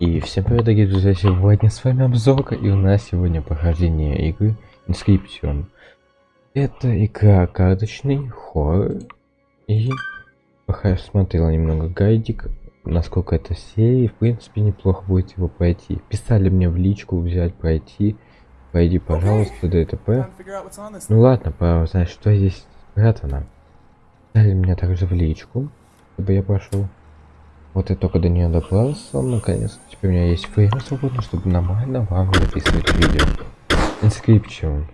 И всем привет, дорогие друзья, сегодня с вами обзор, и у нас сегодня прохождение игры Inscription. Это игра карточный хоррор, и пока я смотрел немного гайдик, насколько это серии, в принципе неплохо будет его пройти. Писали мне в личку взять, пройти, пройди, пожалуйста, ДТП. Ну ладно, пора узнать, что здесь спрятано. Писали мне также в личку, чтобы я пошел. Вот я только до нее добрался, наконец. Теперь у меня есть время свободно, чтобы нормально вам записывать видео. Inscription.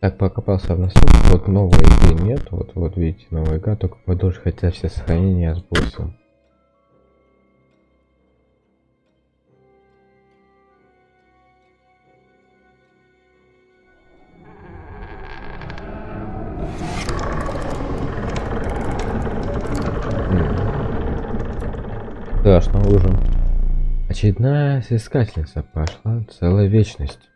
Так, покопался в носу. Вот новой игры нет. Вот, вот видите, новая игра, только продолжить хотя все сохранения с боссом. Страшно уже. Очередная искательница пошла целая вечность.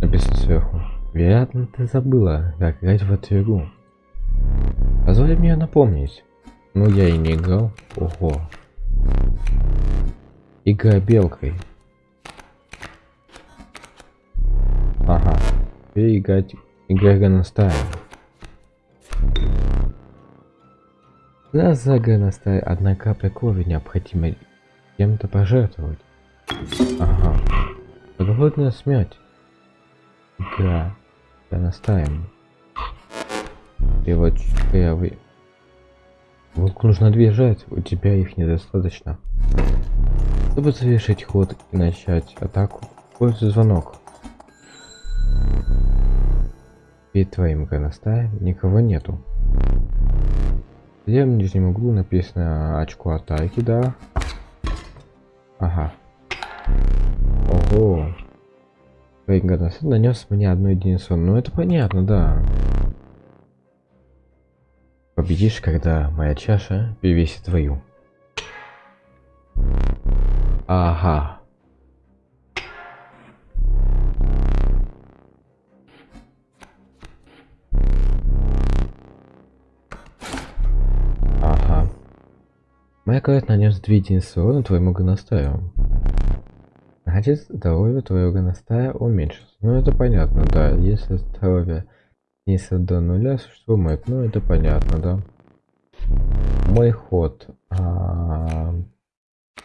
Написано сверху. Вероятно, ты забыла, как играть в эту игру. Позволь мне напомнить. Ну, я и не играл. Ого. Игра белкой. Ага. Теперь играть игра Ганостая. Для загана стая одна капля крови необходимо кем-то пожертвовать. Ага. Подводная смерть. Игра. Я. И вот первый. Волку нужно две жертвы, у тебя их недостаточно. Чтобы завершить ход и начать атаку, пользуй звонок. Перед твоим гоностаем никого нету. В левом нижнем углу написано очко атаки, да. Ага. Ого. Гоностай нанес мне одну единицу. Ну это понятно, да. Победишь, когда моя чаша перевесит твою. Ага. Кровь нанес две единицы урона твоему гоностаю. Значит, здоровье твоего гоностая уменьшится. Ну это понятно, да. Если здоровье снизится до нуля, существует, ну это понятно, да. Мой ход. А,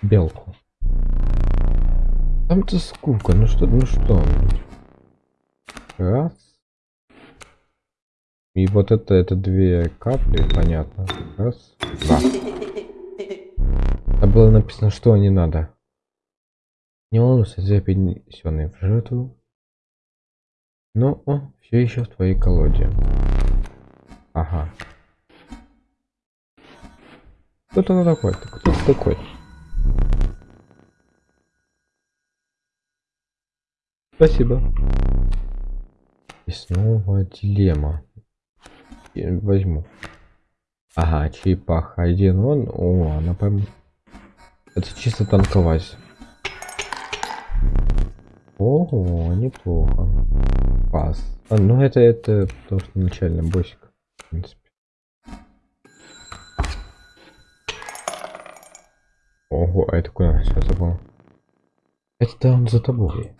белку. Там-то скука, ну что, ну что. Раз. И вот это, это две капли, понятно. Раз, два. А было написано, что не надо. Не волнуйся, за перенесенный в жертву. Но он все еще в твоей колоде. Ага. Кто ты такой? Кто ты такой? Спасибо. И снова дилемма. Я возьму. Ага, черепаха один он. О, она поймет. Это чисто танковать. Ого, неплохо. Пас. А, ну это это потому что начальный боссик. В принципе. Ого, а это куда сейчас забыл? Это он за тобой.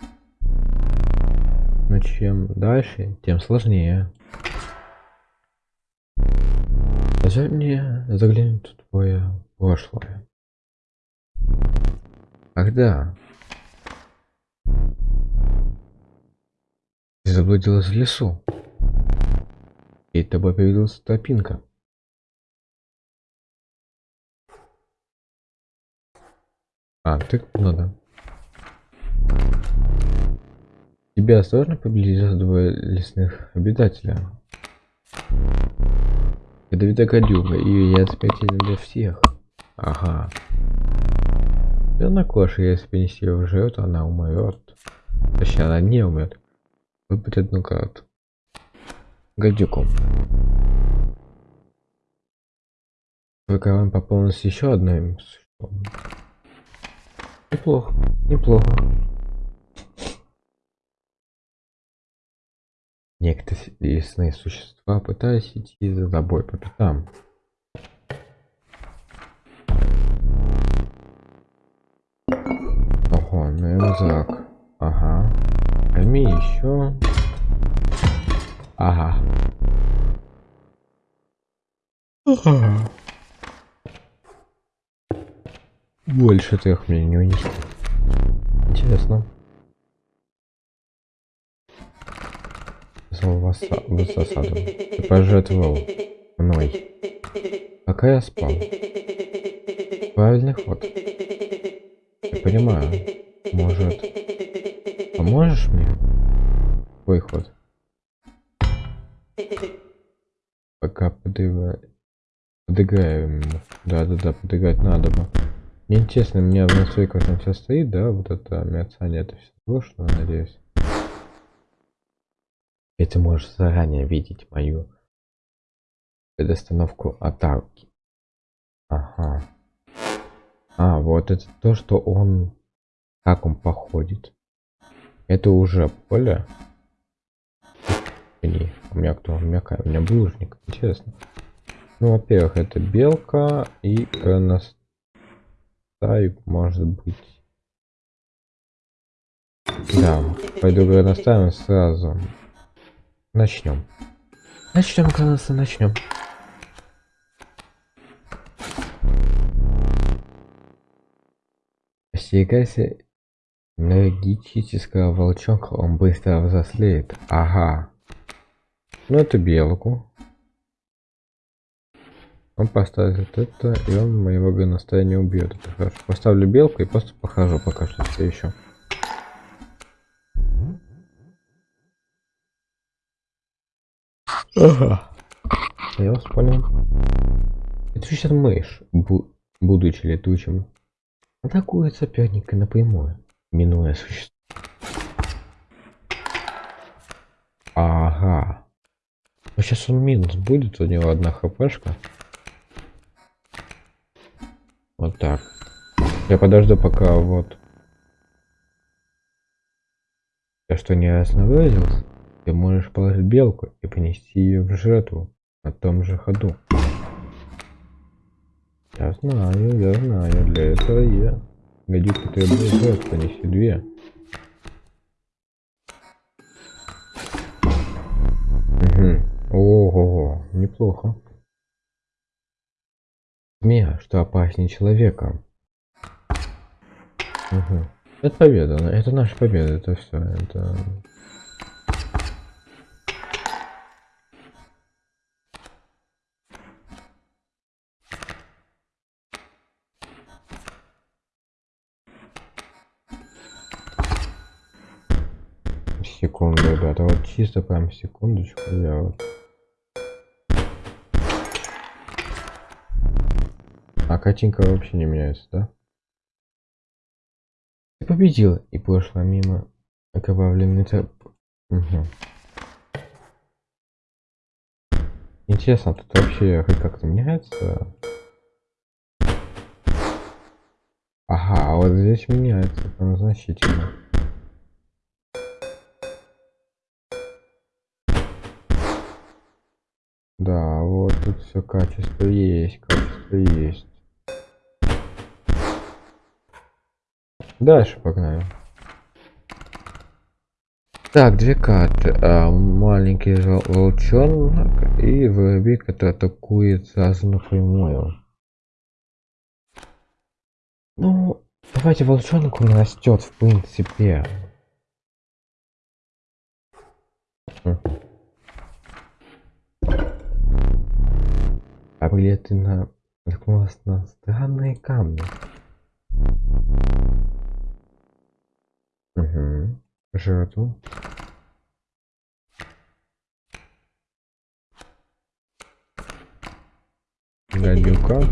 Но чем дальше, тем сложнее. Позволь мне заглянуть в твое прошлое. Когда? Ты заблудилась в лесу. И тобой появилась тропинка. А, ты надо. Тебе осторожно приблизились двое лесных обитателя. Ядовитая гадюка, и я смертельна для всех. Ага. Она кошка, если принести ее в жертву, она умрет. Точнее, она не умрет. Выбрать одну карту. Гадюку. Твой карман пополнился еще одной существом. Неплохо, неплохо. Некоторые лесные существа пытались идти за тобой по пятам. Так, ага. Возьми еще. Ага. Ага. Больше трех мне не унести. Интересно. Зал вас в засаду. Ты пожертвовал мной. Пока я спал. Правильный ход. Я понимаю. Может, поможешь мне? Твой ход. Пока подыграю. Подыграем ему. Да-да-да, подыграть надо бы. Мне интересно, у меня в настройках там все стоит, да, вот это мерцание, это все что надеюсь. И ты можешь заранее видеть мою предостановку атаки. Ага. А, вот это то, что он... Как он походит. Это уже поле. Или у меня кто? У меня, у меня булыжник. Интересно. Ну, во-первых, это белка и Тайп может быть. Да, пойду наставим сразу. Начнем. Начнем, кажется, начнем. Остерегайся энергетического волчонка, он быстро взрослеет. Ага. Ну это белку. Он поставит это, и он моего гоностая не убьет. Это хорошо. Поставлю белку и просто похожу пока что все еще. Ага. Я вас понял. Это сейчас мышь, бу будучи летучим, атакует соперника напрямую, минуя существо. Ага. Но сейчас он минус будет, у него одна хпшка. Вот так. Я подожду пока вот. Я что не выразился? Ты можешь положить белку и понести ее в жертву на том же ходу. Я знаю, я знаю, для этого я. Гадюка требует жертв, понеси две. Угу. Ого, неплохо. Змея, что опаснее человека. Угу. Это победа, это наша победа, это все, это... чисто прям секундочку, я вот А картинка вообще не меняется, да? Ты победила и прошла мимо окровавленный труп. Угу. Интересно, тут вообще хоть как-то меняется? Ага, а вот здесь меняется там значительно. Да, вот тут все качество есть, качество есть. Дальше погнали. Так, две карты. А, маленький волчонок и воробей, который атакует сразу напрямую. Ну, давайте волчонок он растет, в принципе. На наткнулась на странные камни. Угу. Жертву. Гадюка.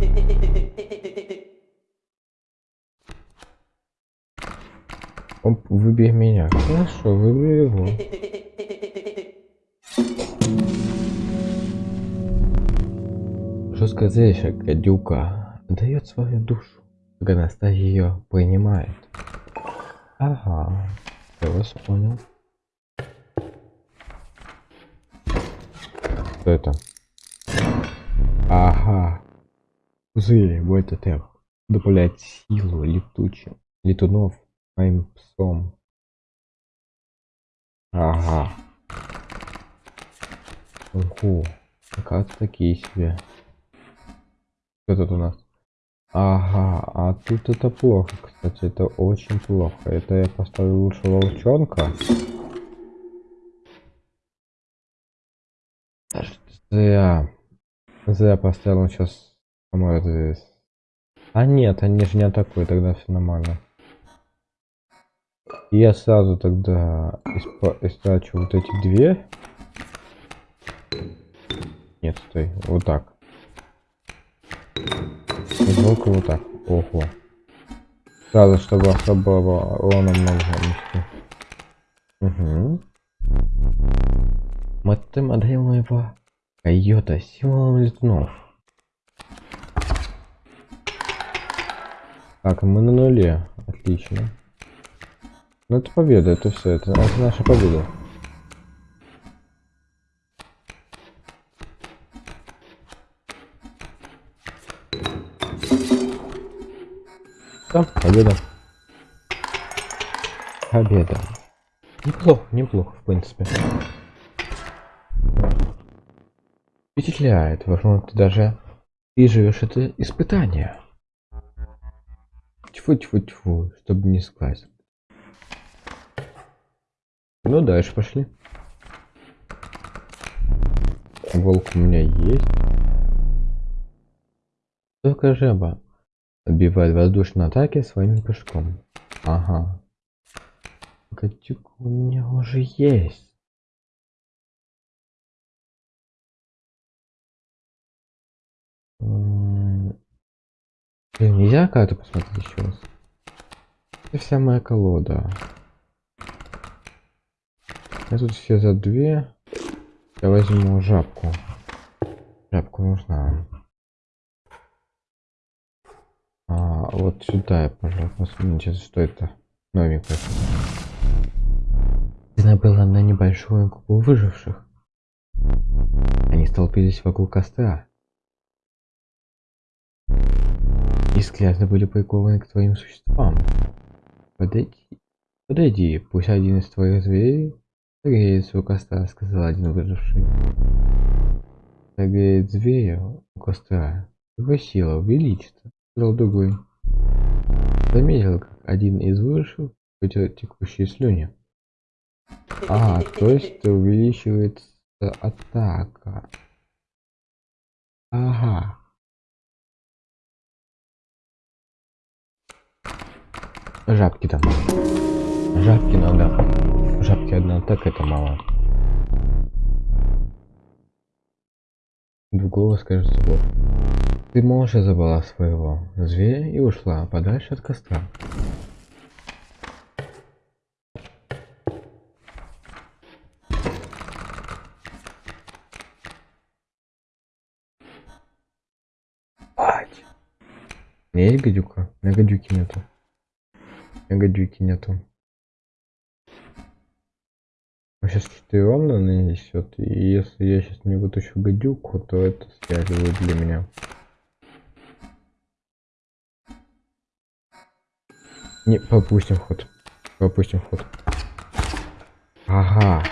Оп, выбей меня. Хорошо, выбери его. Жесткая зречь, гадюка дает свою душу, когда ее принимает. Ага, я вас понял. Что это? Ага. Пузыри, вот это добавляет силу летучим летунов моим псом. Ага. Ого. Как такие себе. Что тут у нас? Ага, а тут это плохо, кстати, это очень плохо. Это я поставлю лучше волчонка. Зря. Зря поставил он сейчас поможет здесь. А нет, они же не атакуют, тогда все нормально. Я сразу тогда истрачу вот эти две. Нет, стой, вот так. Звук вот так. Ого. Сразу, чтобы особого урона много нанести. Угу. Модель модель моего койота символом летунов. Так, мы на нуле. Отлично. Ну это победа, это все, это, это наша победа. Да, победа. Победа. Неплохо, неплохо, в принципе. Впечатляет, возможно, ты даже переживешь это испытание. Тьфу-тьфу-тьфу, чтобы не скласть. Ну, дальше пошли. Волк у меня есть. Только жаба отбивает воздушные атаки своим прыжком. Ага. Гадюк у меня уже есть. Блин, нельзя карту посмотреть еще раз. Это вся моя колода. Я тут все за две. Я возьму жабку. Жабку нужна. А, вот сюда я, пожалуй, посмотрим, что это. Новенькое. Она была на небольшую группу выживших. Они столпились вокруг костра. И взгляды были прикованы к твоим существам. Подойди. Подойди, пусть один из твоих зверей согреется у костра, сказал один выживший. Согреет зверя у костра. Его сила увеличится, сказал другой. Заметил, как один из выживших вытер текущие слюни. А, то есть увеличивается атака. Ага. Жабки там. Жабки надо. Жабки одна так это мало. В голос кажется вот. Ты молча забрала своего зверя и ушла подальше от костра. Ать. Не есть гадюка? Меня гадюки нету. Меня гадюки нету. сейчас 4 ровно нанесет. И если я сейчас не вытащу гадюку, то это связывает для меня. Не, пропустим ход. Пропустим ход. Ага.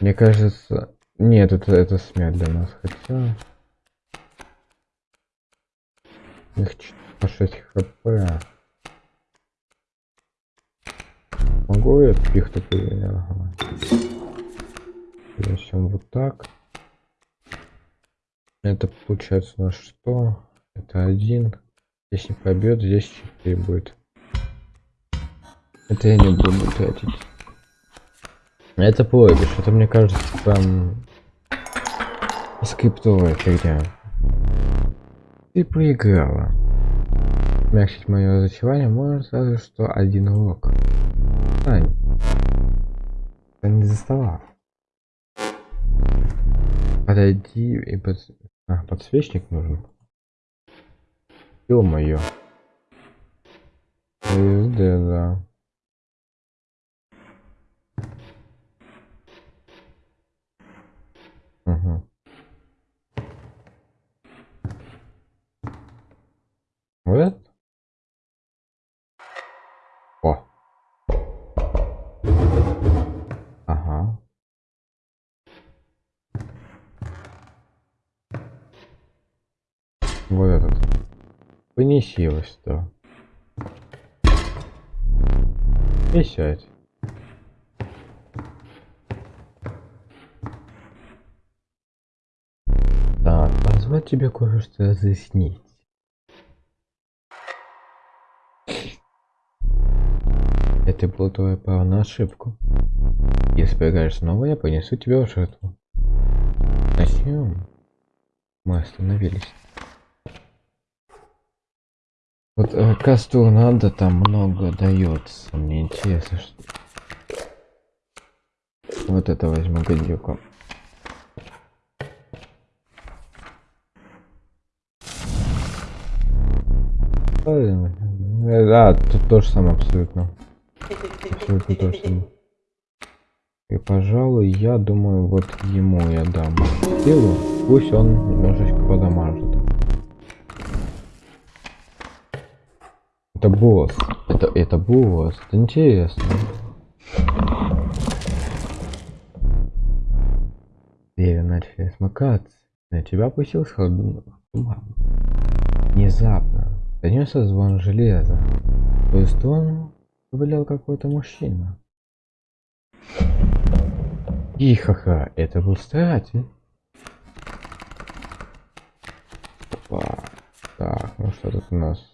Мне кажется... Нет, это, это смерть для нас. Хотя... Их по 6 хп. Могу я пихту? Ага. Начнем вот так. Это получается у что? Это один. Здесь не пробьет, здесь 4 будет. Это я не буду тратить. Это проигрыш, это мне кажется прям скриптовая фигня. Ты проиграла. Смягчить мое разочарование может сразу что один урок. Ань. Я не заставал. Подойди и под... А, подсвечник нужен. Ё-моё. СД, да. Угу. Вот? Понеси его сюда. И сядь. Так, позвать тебе кое-что разъяснить. Это был твой право на ошибку. Если поиграешь снова, я понесу тебя в жертву. Начнем. Мы остановились. Вот э, касту надо там много дается. Мне интересно, что... Вот это возьму гадюку. Да, тут то же самое абсолютно. Абсолютно то же самое. И, пожалуй, я думаю, вот ему я дам силу. Пусть он немножечко подамажит. Это босс. Это, это босс. Это интересно. Двери начали смыкаться. На тебя опустился туман. Внезапно донесся звон железа. В твою сторону ковылял какой-то мужчина. Ихаха, это был старатель. Опа. Так, ну что тут у нас?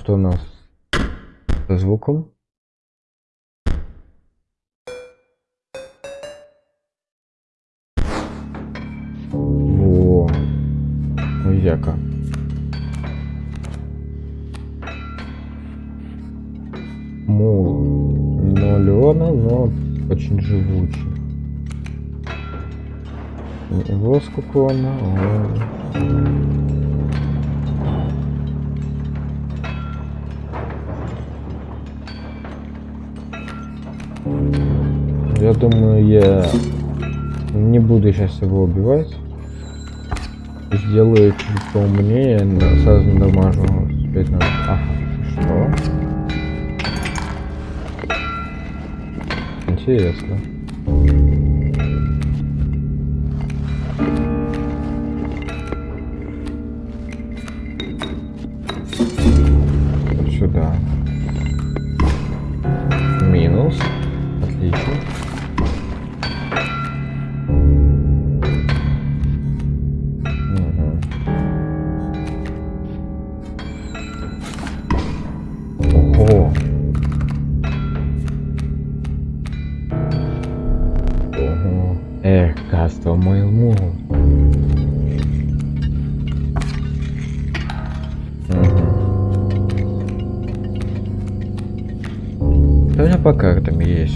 Что у нас со звуком? Во. Ну, яка. Мул. Но но очень живучий. Его сколько она? Я думаю, я не буду сейчас его убивать. Сделаю чуть поумнее, сразу дамажу 5 на... Ага, что? Интересно.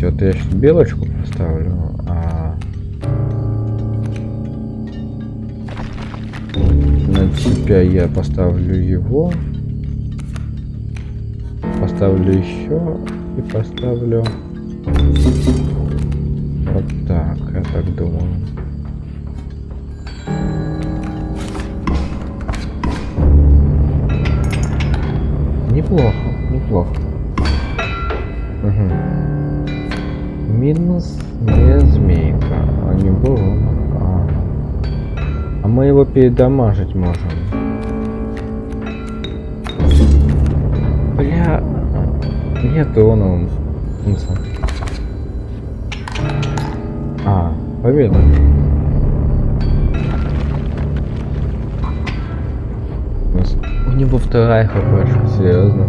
Вот я сейчас белочку поставлю, а на тебя я поставлю его. Поставлю еще и поставлю вот так, я так думаю. Неплохо, неплохо. Угу. Минус не змейка, а не было. А, а мы его передамажить можем. Бля, нет он он. А, победа. У него вторая хпшка, серьезно.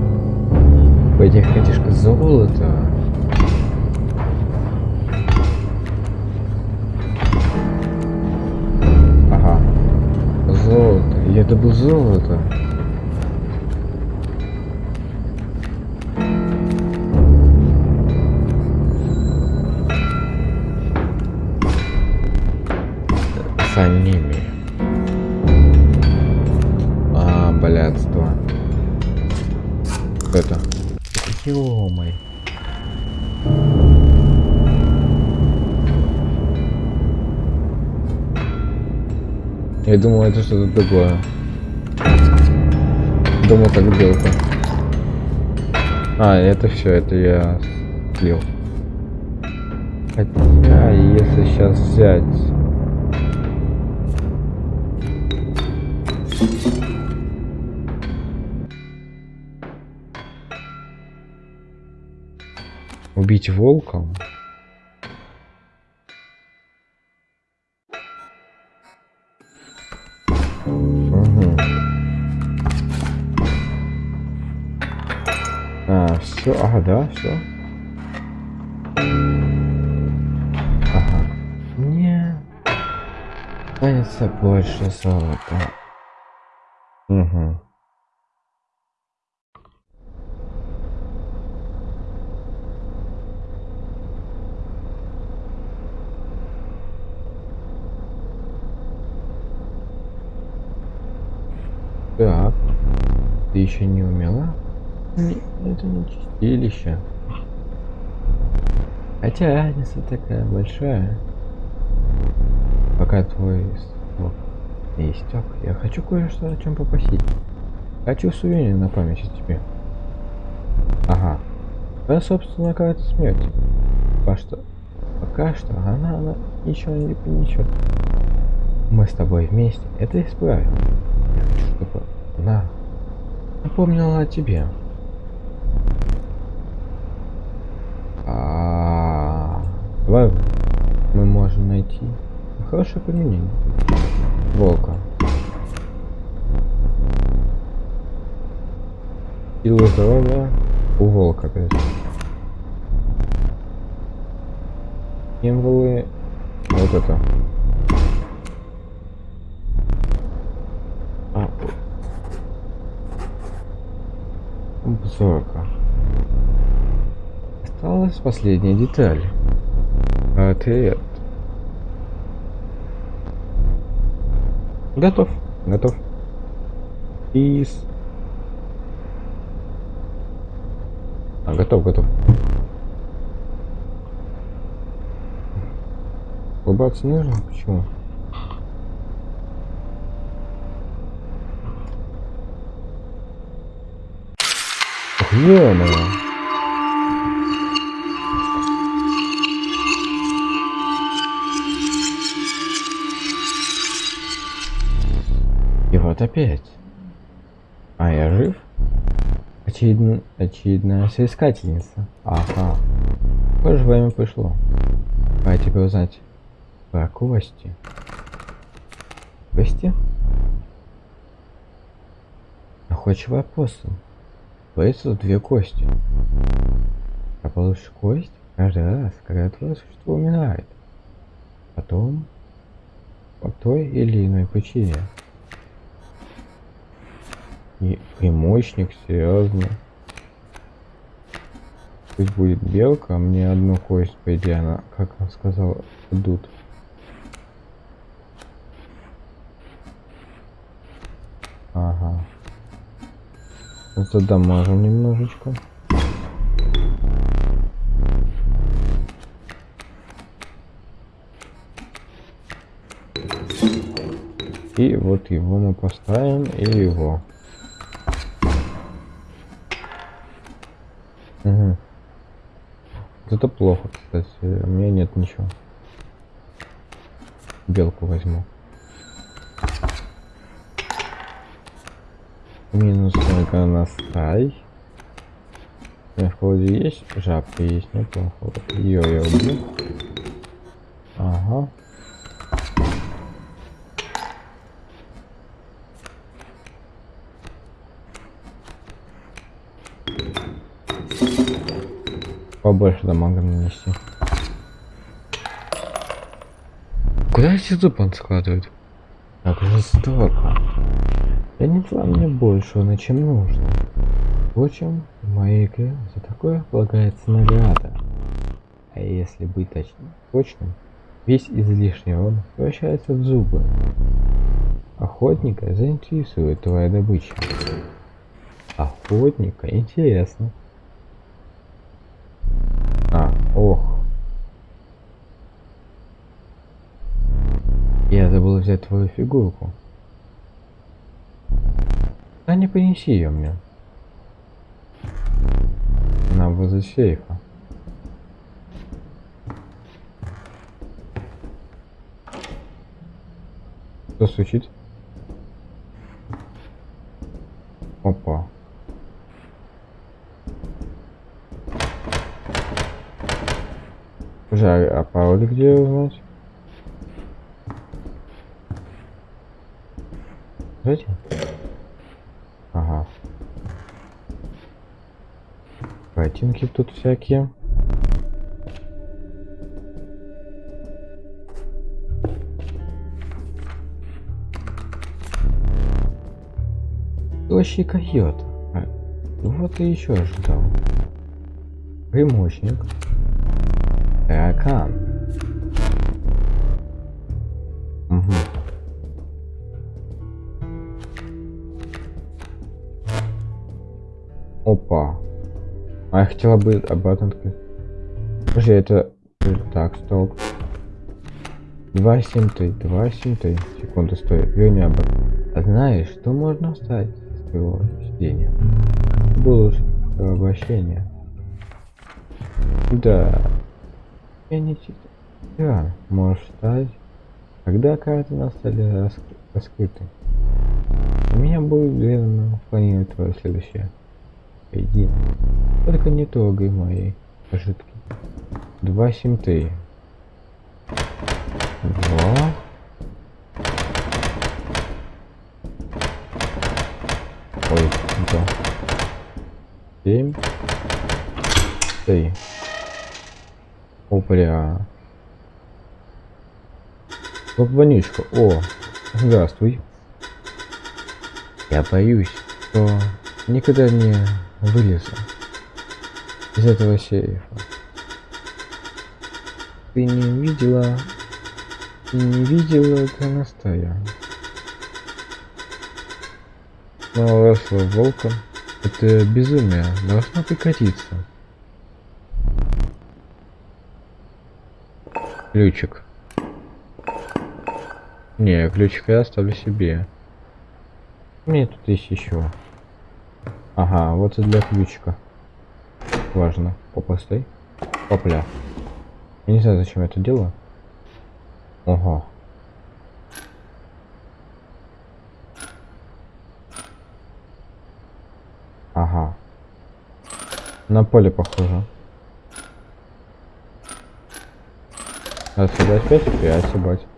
Этих хотишка золото. Я добыл золото. За ними. А, блядство. Это. Ё-моё. Я думал, это что-то другое. Думал, как белка. А, это все, это я слил. Хотя, если сейчас взять... Убить волком? Да, все. Ага. Не. Останется больше золота. Угу. Так. Ты еще не умела? Это не чистилище. Хотя разница такая большая. Пока твой срок истек, я хочу кое-что о чем попросить. Хочу сувенир на память о тебе. Ага. Твоя собственная карта смерти. Пока что, пока что она, она ничего не принесет. Мы с тобой вместе это исправим. Я хочу, чтобы она напомнила о тебе. А, давай мы можем найти хорошее применение. Волка. Силы здоровья у волка, опять. Символы. Вот это. А, обзорка. Осталась последняя деталь. Ответ. Готов. Готов. Из. А, готов, готов. Улыбаться нужно? Почему? Ох, вот опять. А я жив? Очевидно, очевидная соискательница. Ага. Похоже, время пришло. Пора тебе узнать про кости. Кости? Находчивый апостол. Боится две кости. А получишь кость каждый раз, когда твое существо умирает. Потом по той или иной причине. И примочник, серьезно. Пусть будет белка, а мне одну кость, по идее, она, как он сказал, идут. Ага. Можем немножечко. И вот его мы поставим, и его. Угу. Это плохо, кстати. У меня нет ничего. Белку возьму. Минус только настай. В холоде есть? Жабка есть. Вот ее я убью. Ага. Побольше дамага нанести. Куда эти зубы он складывает? Так жестоко. Я не дала мне большего, чем нужно. Впрочем, в моей игре за такое полагается награда. А если быть точным, точным, весь излишний урон превращается в зубы. Охотника заинтересует твоя добыча. Охотника? Интересно. Взять твою фигурку. Да не принеси ее мне. Она возле сейфа. Что случится? Опа. А, а пароль где узнать? Знаете? Ага. Ботинки тут всякие. Вообще койот. А, вот и еще ожидал. Примочник. Таракан. Угу. Опа. А я хотела бы обратно открыть. Подожди, это... Так, стоп. 273, 273. Секунду, стой. Верни обратно. А знаешь, что можно оставить из своего сидения? Было обращение. Да. Я не читаю. Да, можешь встать. Когда карты на столе раск... раскрыты. У меня будет верно планировать твое следующее. Иди. Только не трогай мои ожитки. Два семь три. Два. Ой, да. Семь. Три. Опля. Вот вонючка. О, здравствуй. Я боюсь, что никогда не вылезу из этого сейфа. Ты не видела... Ты не видела горностая. Но росла волком. Это безумие должно прекратиться. Ключик. Не, ключик я оставлю себе. Мне тут есть еще. Ага, вот и для ключика. Важно. Опа, стой. Опля. Я не знаю, зачем я это делаю. Ого. Ага. На поле похоже. Раз сюда 5, 5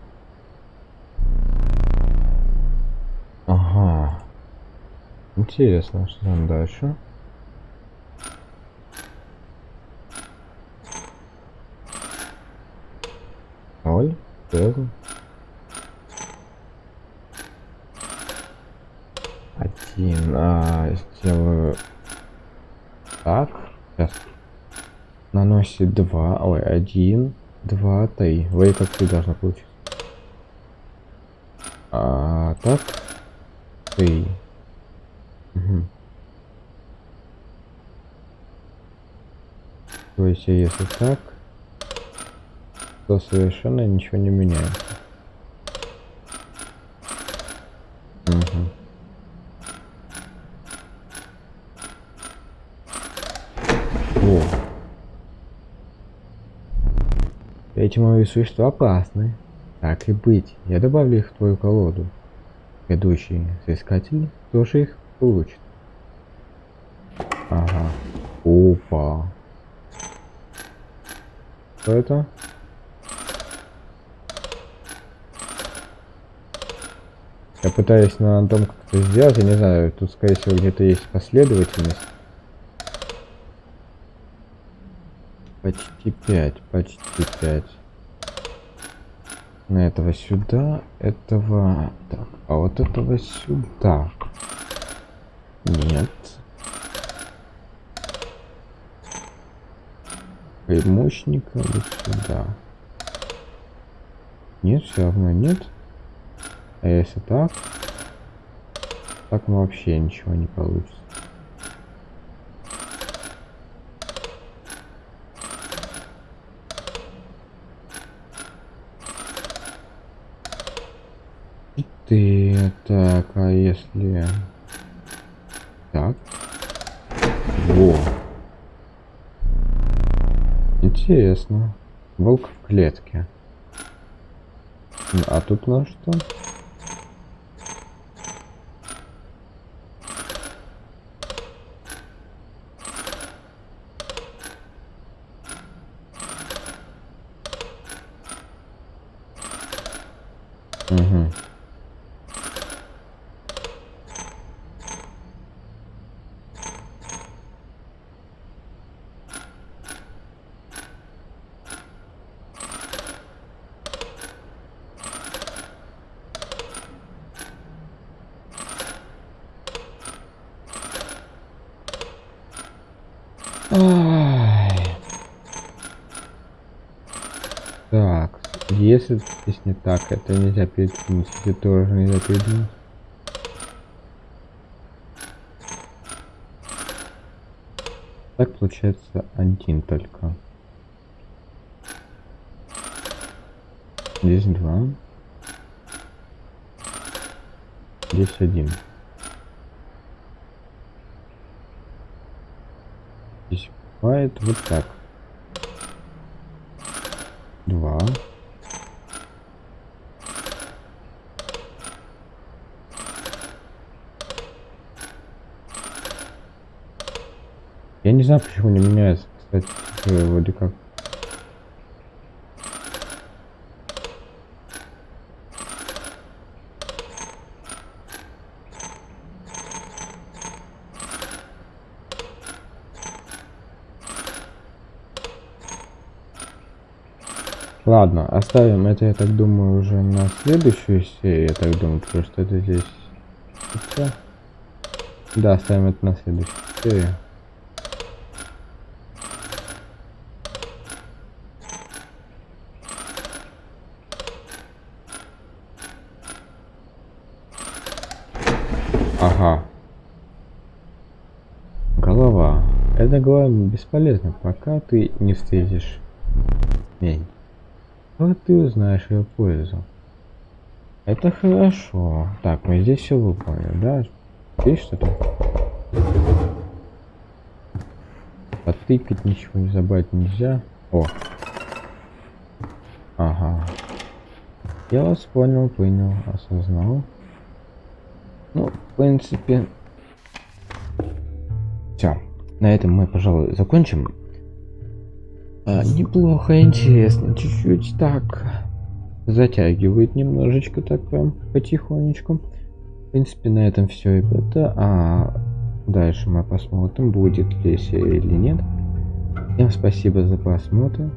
Интересно, что там дальше. Ноль. Верно. Один. А, сделаю так. Сейчас. Наносит два. Ой, один два, три. Вы как ты должна получить. А так. Три. Угу. Есть, если так, то совершенно ничего не меняется. Угу. О. Эти мои существа опасны. Так и быть, я добавлю их в твою колоду. Ведущий соискатель тоже их получит. Ага. Опа. Что это? Я пытаюсь на том как-то сделать, я не знаю, тут скорее всего где-то есть последовательность. Почти 5, почти 5. На этого сюда, этого... Так, а вот этого сюда. Нет. Мощника вот сюда. Нет, все равно нет. А если так, так вообще ничего не получится. ты так а если так во интересно. Волк в клетке. А тут на что Ай. Так, если здесь не так, это нельзя передвинуть, это тоже нельзя передвинуть. Так получается один только. Здесь два. Здесь один. Здесь бывает вот так. Два. Знаю, почему не меняется, кстати, вроде как. Ладно, оставим это, я так думаю, уже на следующую серию, я так думаю, потому что это здесь... Да, оставим это на следующую серию. Ага. Голова. Эта голова бесполезна, пока ты не встретишь мень. Вот ты узнаешь ее пользу. Это хорошо. Так, мы здесь все выполнили, да? Здесь что-то? Потыкать ничего не забрать нельзя. О. Ага. Я вас понял, понял, осознал. Ну, в принципе... Все. На этом мы, пожалуй, закончим. А, неплохо, интересно. Чуть-чуть так затягивает немножечко так прям потихонечку. В принципе, на этом все, ребята. А дальше мы посмотрим, будет ли серия или нет. Всем спасибо за просмотр.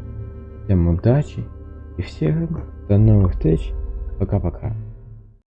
Всем удачи. И всем до новых встреч. Пока-пока.